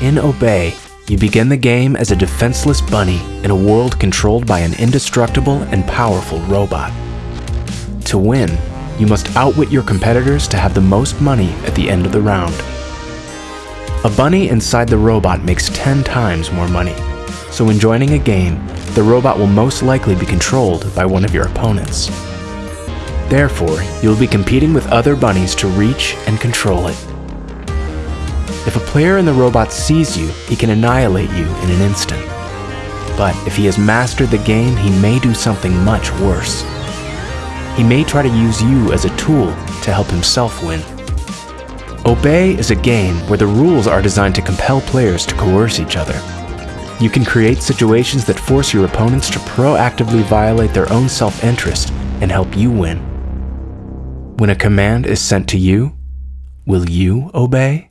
In Obey, you begin the game as a defenseless bunny in a world controlled by an indestructible and powerful robot. To win, you must outwit your competitors to have the most money at the end of the round. A bunny inside the robot makes 10 times more money, so when joining a game, the robot will most likely be controlled by one of your opponents. Therefore, you'll be competing with other bunnies to reach and control it. If a player in the robot sees you, he can annihilate you in an instant. But if he has mastered the game, he may do something much worse. He may try to use you as a tool to help himself win. Obey is a game where the rules are designed to compel players to coerce each other. You can create situations that force your opponents to proactively violate their own self-interest and help you win. When a command is sent to you, will you obey?